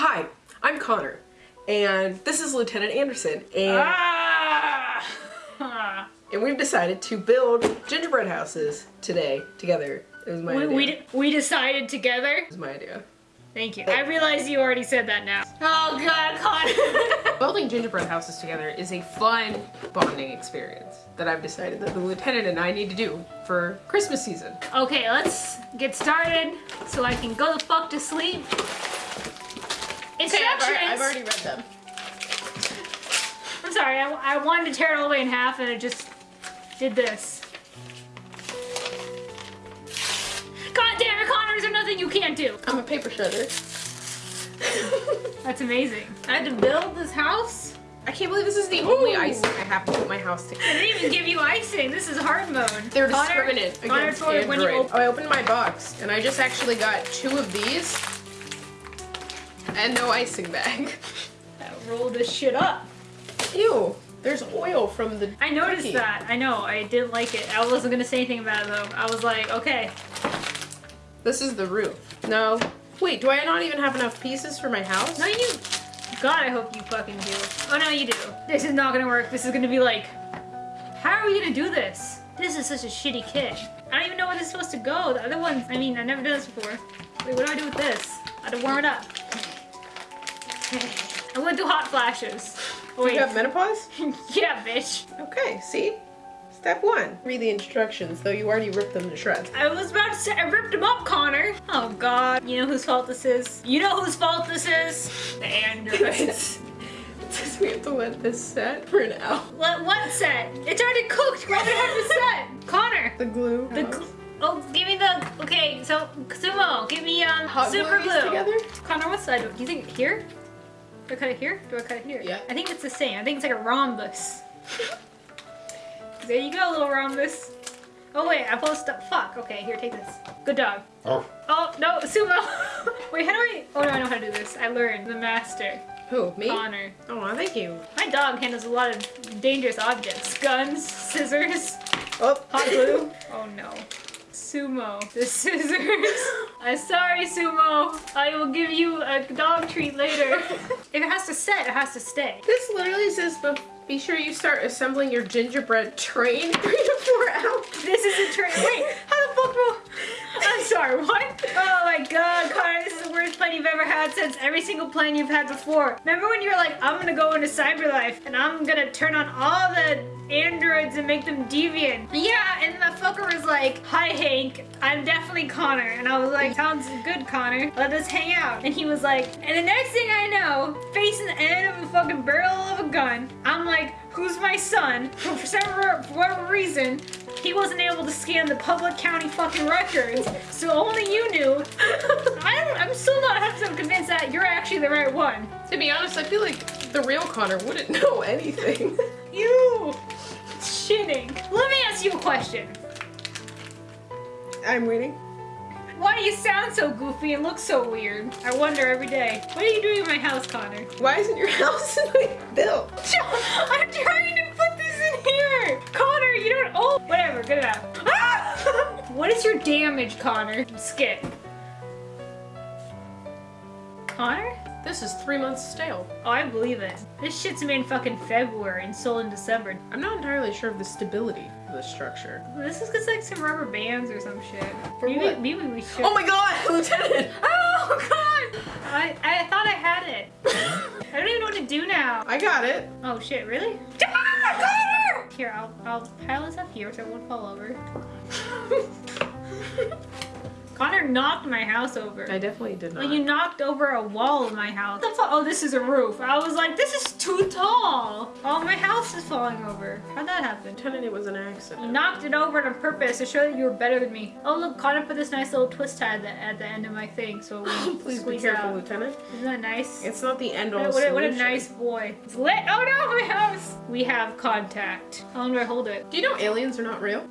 Hi, I'm Connor, and this is Lieutenant Anderson, and, Ah! and we've decided to build gingerbread houses today together. It was my we, idea. we, we decided together. It was my idea. Thank you. I realize you already said that now. Oh god, Connor. Building gingerbread houses together is a fun bonding experience that I've decided that the lieutenant and I need to do for Christmas season. okay, let's get started so I can go the fuck to sleep. Instructions. read them. I'm sorry, I, I wanted to tear it all the way in half and it just did this. God damn it, Connor, is there nothing you can't do? I'm a paper shredder. That's amazing. I had to build this house? I can't believe this is the only icing I have to put my house I together. didn't even give you icing. This is hard mode. They're Connor- discriminate Connor against me when you Android. open Oh, I opened my box and I just actually got two of these and no icing bag. roll this shit up. Ew, there's oil from the I noticed cookie. that. I know. I didn't like it. I wasn't gonna say anything about it though. I was like, okay. This is the roof. No. Wait, do I not even have enough pieces for my house? No, you. God, I hope you fucking do. Oh no, you do. This is not gonna work. This is gonna be like, how are we gonna do this? This is such a shitty kit. I don't even know where this is supposed to go. The other ones, I mean, I've never done this before. Wait, what do I do with this? I had to warm it up. I went through hot flashes. Do Wait. you have menopause? yeah, bitch. Okay, see? Step one. Read the instructions, though you already ripped them to shreds. I was about to say, I ripped them up, Connor. Oh God, you know whose fault this is? You know whose fault this is? The androids. It we have to let this set for an hour. Let what set? It's already cooked. Why would I have to set? Connor. The glue. The gl- oh, give me the okay. So Sumo, give me um Hot super glue glue. together? Connor, what side? Do you think here? Do I cut it here? Do I cut it here? Yeah. I think it's the same. I think it's like a rhombus. there you go, little rhombus. Oh wait, I supposed to. Fuck. Okay, here, take this. Good dog. Oh, Oh no, Sumo. wait, how do I? Oh no, I know how to do this. I learned. The master, Who? Me? Connor. Oh, thank you. My dog handles a lot of dangerous objects: guns, scissors. Oh, Hot glue? Oh no. Sumo. The scissors. I'm sorry, Sumo. I will give you a dog treat later. if it has to set, it has to stay. This literally says, "Be- be sure you start assembling your gingerbread train three to four hours. This is a train. Wait, how the fuck will... I'm sorry, what? Oh my god, Connor, this is the worst plan you've ever had since every single plan you've had before. Remember when you were like, I'm gonna go into CyberLife and I'm gonna turn on all the androids and make them deviant? Yeah, and the fucker was like, Hi Hank, I'm definitely Connor. And I was like, Sounds good, Connor. Let us hang out. And he was like, and the next thing I know, facing the end of a fucking barrel of a gun, I'm like, Who's my son? For some for whatever reason, he wasn't able to scan the public county fucking records, so only you knew. I don't, I'm still not 100% convinced that you're actually the right one. To be honest, I feel like the real Connor wouldn't know anything. You! Shitting. Let me ask you a question. I'm waiting. Why do you sound so goofy and look so weird? I wonder every day. What are you doing in my house, Connor? Why isn't your house like built? I'm trying to put this in here! Connor, you don't- oh! Whatever, good enough. Ah! what is your damage, Connor? Skip. Connor? This is three months stale. Oh, I believe it. This shit's made in fucking February and sold in December. I'm not entirely sure of the stability of the structure. This is just like some rubber bands or some shit. For maybe, what? maybe we should. Oh my god, Lieutenant! Oh god! I, I thought I had it. I don't even know what to do now. I got it. Oh shit, really? Ah, Here, I'll, I'll pile this up here so it won't fall over. Connor knocked my house over. I definitely did not. Well, you knocked over a wall of my house. What the fuck? Oh, this is a roof. I was like, this is too tall. Oh, my house is falling over. How'd that happen? Lieutenant, it was an accident. You accident. knocked it over on purpose to show that you were better than me. Oh, look, Connor put this nice little twist tie at the, at the end of my thing, so Please be careful, out. Lieutenant. Isn't that nice? It's not the end all What a, what a- what a nice boy. It's lit. Oh no, my house! We have contact. How long do I hold it? Do you know aliens are not real?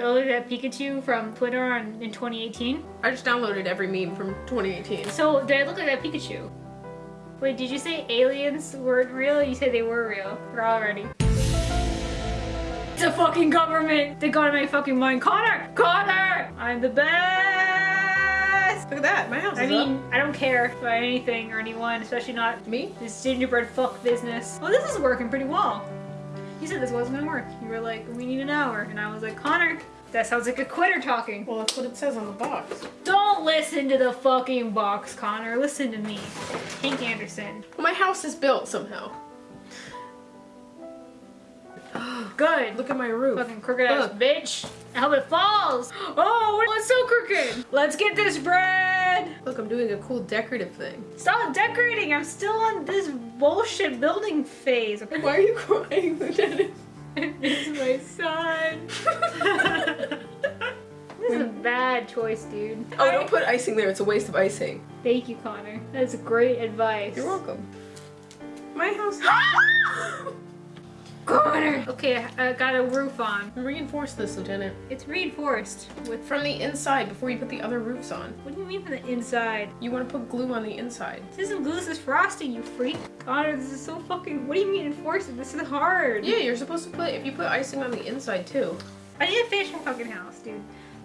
So that Pikachu from Twitter on, in 2018? I just downloaded every meme from 2018. So did I look like that Pikachu? Wait, did you say aliens weren't real? You said they were real. We're already. It's a fucking government! They got in my fucking mind. Connor! Connor! I'm the best! Look at that. My house I mean, I don't care about anything or anyone, especially not. Me? this gingerbread fuck business. Well, this is working pretty well. You said this wasn't gonna work. You were like, we need an hour. And I was like, Connor, that sounds like a quitter talking. Well, that's what it says on the box. Don't listen to the fucking box, Connor. Listen to me. Hank Anderson. Well, my house is built somehow. Good. Look at my roof. Fucking crooked ass Look. bitch. I hope it falls. Oh, it's so crooked. Let's get this bread. Look, I'm doing a cool decorative thing. Stop decorating. I'm still on this bullshit building phase. Why are you crying, Lieutenant? this is my son. this is a bad choice, dude. Oh, don't put icing there. It's a waste of icing. Thank you, Connor. That's great advice. You're welcome. My house. Connor. Okay, I got a roof on. Reinforce this, Lieutenant. It's reinforced with. From the inside before you put the other roofs on. What do you mean from the inside? You want to put glue on the inside. This isn't glue. This is frosting. You freak. Connor, this is so fucking. What do you mean enforce it? This is hard. Yeah, you're supposed to put, if you put icing on the inside too. I need to finish my fucking house, dude.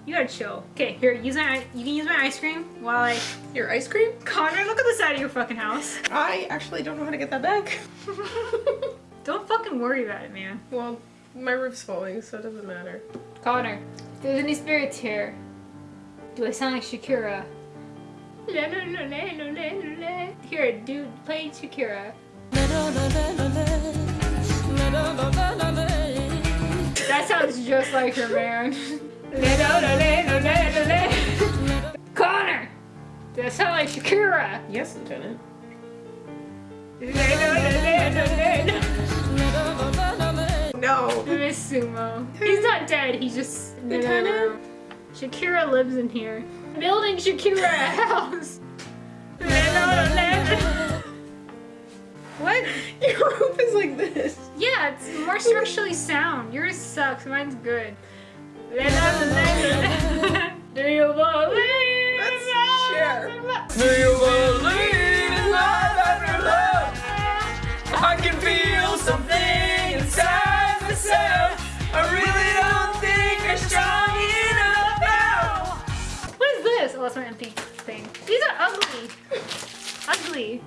You gotta chill. Okay, here, use my. You can use my ice cream while I. Your ice cream? Connor, look at the side of your fucking house. I actually don't know how to get that back. Don't fucking worry about it, man. well, my roof's falling, so it doesn't matter. Connor, if there's any spirits here, do I sound like Shakira? La, la, la, la, la, la, la. Here, dude, play Shakira. That sounds just like her, man. La, la, la, la, la, la, la. Connor! Does that sound like Shakira? Yes, Lieutenant. No. I miss Sumo. He's not dead, he's just. Lieutenant? Shakira lives in here. Building Shakira a house. what? Your roof is like this. Yeah, it's more structurally sound. Yours sucks, mine's good. Do you believe? That's Cher. Do you believe is this? That's my empty thing. These are ugly. ugly.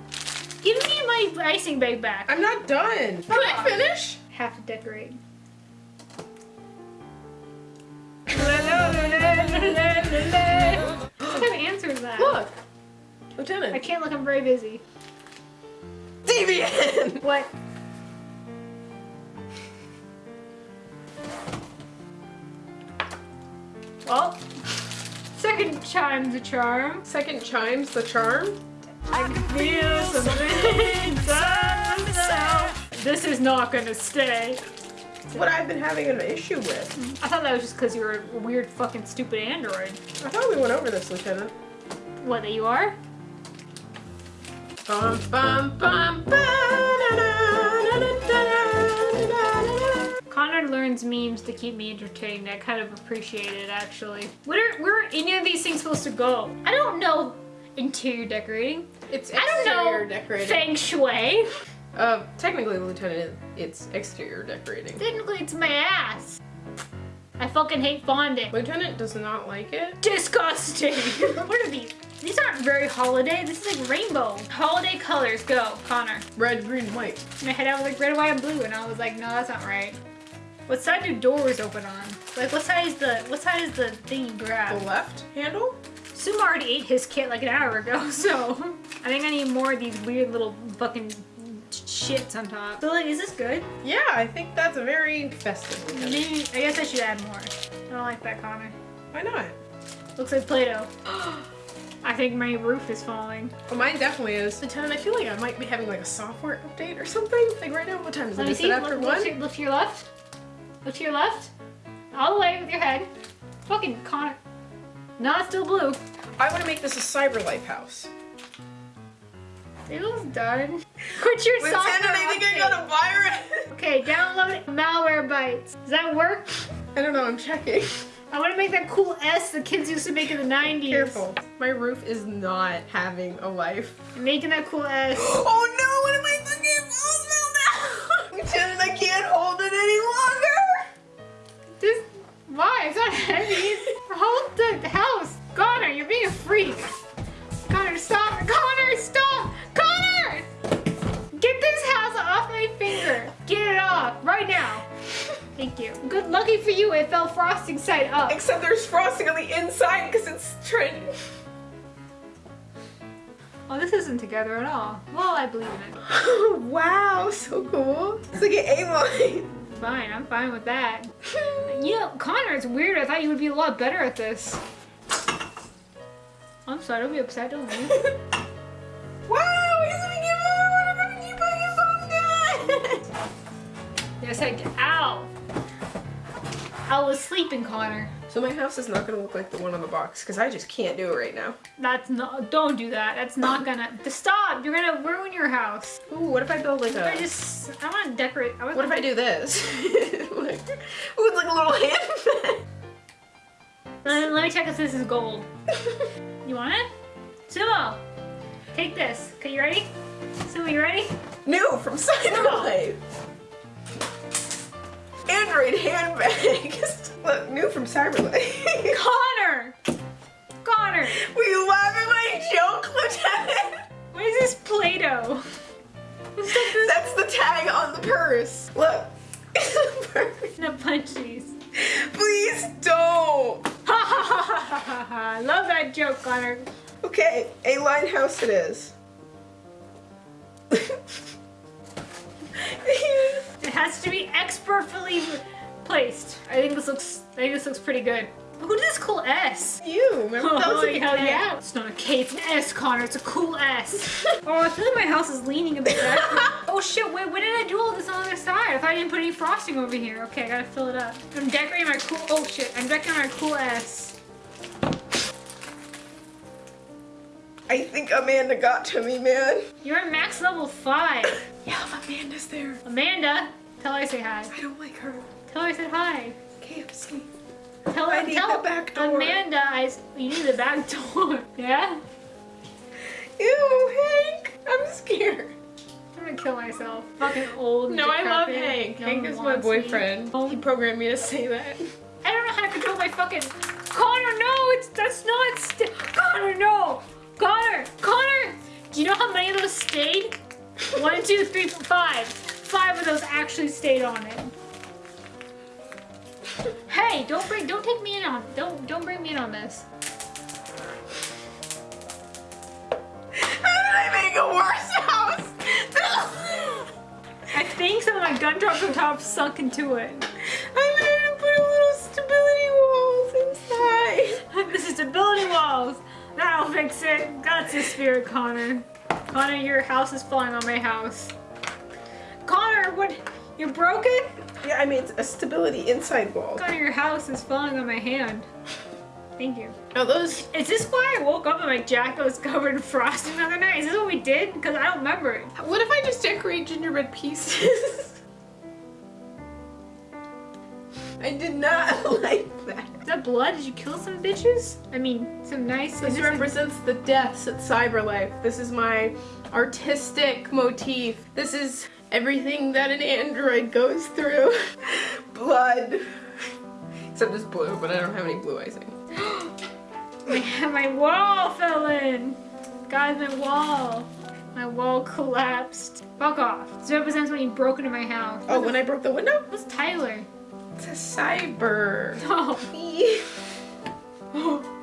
Give me my icing bag back. I'm not done. Can I finish? have to decorate. what kind of answer is that? Look. I can't look, I'm very busy. Deviant. What? Well, Second chime's a charm. Second chime's the charm. I can feel something. This is not gonna stay. It's what I've been having an issue with. I thought that was just because you were a weird fucking stupid android. I thought we went over this, Lieutenant. What, that you are? Bum, bum, bum. Connor learns memes to keep me entertained. I kind of appreciate it actually. Where where are any of these things supposed to go? I don't know interior decorating. It's I don't exterior know decorating. feng shui. Uh, technically, Lieutenant, it's exterior decorating. Technically, it's my ass. I fucking hate fondant. Lieutenant does not like it. Disgusting. what are these? These aren't very holiday. This is like rainbow. Holiday colors. Go, Connor. Red, green, white. My head out was like red, white, and blue, and I was like, no, that's not right. What side do doors open on? Like, what side is the what side is the thing you grab? The left handle? Sumo already ate his kit like an hour ago, so I think I need more of these weird little fucking shits on top. So like, is this good? Yeah, I think that's a very festive. Maybe I guess I should add more. I don't like that, Connor. Why not? Looks like Play-Doh. I think my roof is falling. Well, mine definitely is. Lieutenant, I feel like I might be having like a software update or something. Like right now, what time is Let it? me Is it after look, one? to your left. Look to your left. All the way with your head. Fucking Connor. No, it's still blue. I want to make this a CyberLife house. It was done. Quit your With software update. a virus. Okay, download Malwarebytes. Does that work? I don't know. I'm checking. I want to make that cool S the kids used to make in the 90s. Careful. My roof is not having a life. I'm making that cool S. Oh no! What am I thinking? Oh no! Lieutenant, I can't hold it any longer. This, why? It's not heavy. Hold the house. Connor, you're being a freak. Connor, stop! Connor! Stop. Connor! Get this house off my finger. Get it off right now. Thank you. Good lucky for you, it fell frosting side up. Except there's frosting on the inside because it's trying. Oh, this isn't together at all. Well, I believe in it. wow, so cool. It's like an A-line. Fine, I'm fine with that. you know, Connor, it's weird. I thought you would be a lot better at this. I'm sorry, don't be upset, don't leave. wow, he's gonna give keep on Yes, I. Ow! I was sleeping, Connor. So my house is not gonna look like the one on the box because I just can't do it right now. That's not. Don't do that. That's not gonna. Stop! You're gonna ruin your house. Ooh, what if I build like I a? just. I want to decorate. I What if I do this? like, ooh, it's like a little handbag. Let, let me check if this is gold. You want it? Sumo! Take this. Okay, you ready? Sumo, you ready? New from Cyberlife. Android handbags. Look, new from Cyberlife. Connor! Connor! Were you laugh at my joke, Lieutenant? What is this Play-Doh? That's the tag on the purse. Look. The punchies. Please don't. Ha ha ha ha ha ha! I love that joke, Connor. Okay, A-line house it is. Has to be expertly placed. I think this looks. I think this looks pretty good. Who did this cool S? you, remember that was Oh, like hell yeah! It's not a K, it's an S, Connor. It's a cool S. oh, I feel like my house is leaning a bit back. oh shit! Wait, when did I do all this on the other side? I thought I didn't put any frosting over here. Okay, I gotta fill it up. I'm decorating my cool. Oh shit! I'm decorating my cool S. I think Amanda got to me, man. You're at max level five. Yeah, Amanda's there. Amanda, tell her I say hi. I don't like her. Tell her I said hi. KFC. Tell her. I need tell the back door. Amanda, I. You need the back door. Yeah. Ew, Hank. I'm scared. I'm gonna kill myself. Fucking old. No, I love. Hank. No Hank is my wants me. boyfriend. Oh, He programmed me to say that. I don't know how to control my fucking. Connor, no, it's that's not. St- Connor, no, Connor, Connor. Do you know how many of those stayed? One, two, three, four, five. Five of those actually stayed on it. Hey, don't bring, don't take me in on, don't, don't bring me in on this. How did I make a worse house? I think some of my gumdrops on top sunk into it. I made to put a little stability walls inside. this is stability walls. That'll fix it. That's the spirit, Connor. Connor, your house is falling on my house. Connor, what? You're broken? Yeah, I made a stability inside wall. Connor, your house is falling on my hand. Thank you. Now those Is this why I woke up and my jacket was covered in frosting the other night? Is this what we did? Because I don't remember it. What if I just decorate gingerbread pieces? I did not like that. Is that blood? Did you kill some bitches? I mean, some nice. This represents the deaths at Cyberlife. This is my artistic motif. This is everything that an android goes through. Blood. Except it's blue, but I don't have any blue icing. my, my wall fell in. Guys, my wall. My wall collapsed. Fuck off. This represents when you broke into my house. Oh, when I broke the window? What's Tyler? It's a cyber. Oh.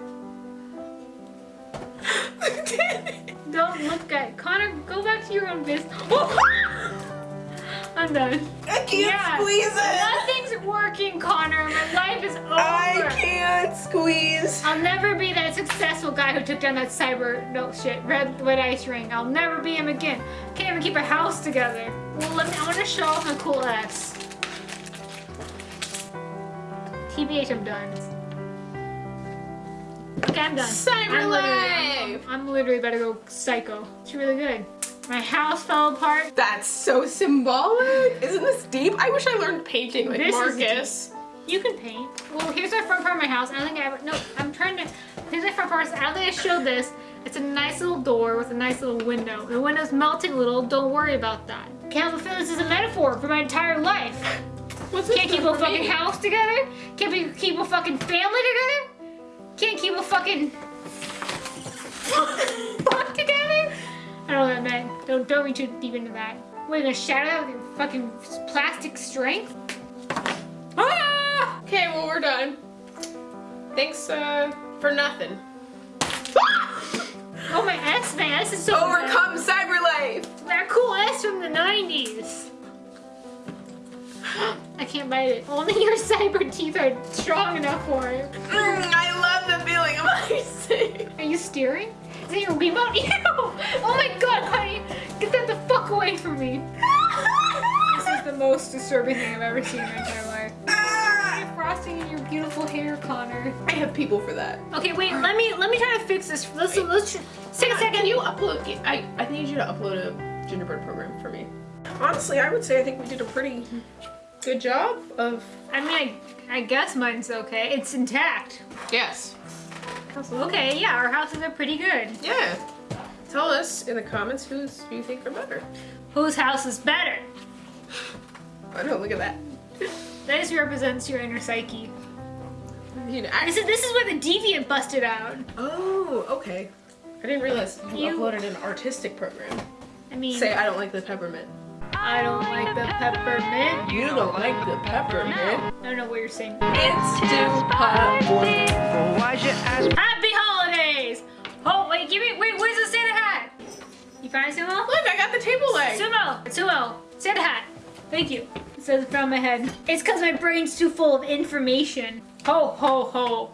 Don't look at Connor. Go back to your own business. I'm. I can't Yeah. squeeze it. Nothing's working, Connor. My life is over. I can't squeeze. I'll never be that successful guy who took down that cyber no shit red red ice ring. I'll never be him again. Can't even keep a house together. Well, let me. I want to show off my cool ass. TBH, I'm done. Okay, I'm done. Cyber I'm life. literally, I'm literally about to go psycho. It's really good. My house fell apart. That's so symbolic. Isn't this deep? I wish I learned painting like This is Markus. You can paint. Well, here's our front part of my house. I don't think I ever. No, I'm trying to. Here's my front part. I don't think I showed this. It's a nice little door with a nice little window. The window's melting a little. Don't worry about that. Can't fulfill this as a metaphor for my entire life. What's Can't keep a fucking me? house together. Can't be, keep a fucking family together. Can't keep a fucking. I don't know what that meant. Don't don't read too deep into that. We're gonna shatter that with your fucking plastic strength? Ah! Okay, well we're done. Thanks uh, for nothing. Oh my S man, this is so Overcome CyberLife. That cool S from the 90s. I can't bite it. Only your cyber teeth are strong enough for it. Mm, I love the feeling of icing. Are you steering? Is that your remote? Ew! Oh my god, honey! Get that the fuck away from me. This is the most disturbing thing I've ever seen in my entire life. You're frosting in your beautiful hair, Connor. I have people for that. Okay, wait. Let me let me try to fix this. Let's let's tr- take a second. Can you upload? I I need you to upload a gingerbread program for me. Honestly, I would say I think we did a pretty good job of. I mean, I, I guess mine's okay. It's intact. Yes. Okay, yeah, our houses are pretty good. Yeah. Tell us in the comments who's who you think are better. Whose house is better? I know. Look at that. That just represents your inner psyche. You know, This is this is where the deviant busted out. Oh, okay. I didn't realize you, You- uploaded an artistic program. I mean, Say I don't like the peppermint. I don't like the peppermint. You don't like the peppermint. I don't know what you're saying. It's too hot. Well, why'd you ask? Happy holidays! Oh wait, give me wait. Where's the Santa hat? You find it, Sumo? Look, I got the table leg. Sumo, Sumo, Santa hat. Thank you. It says it from my head. It's because my brain's too full of information. Ho ho ho!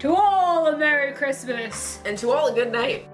To all a Merry Christmas. And to all a good night.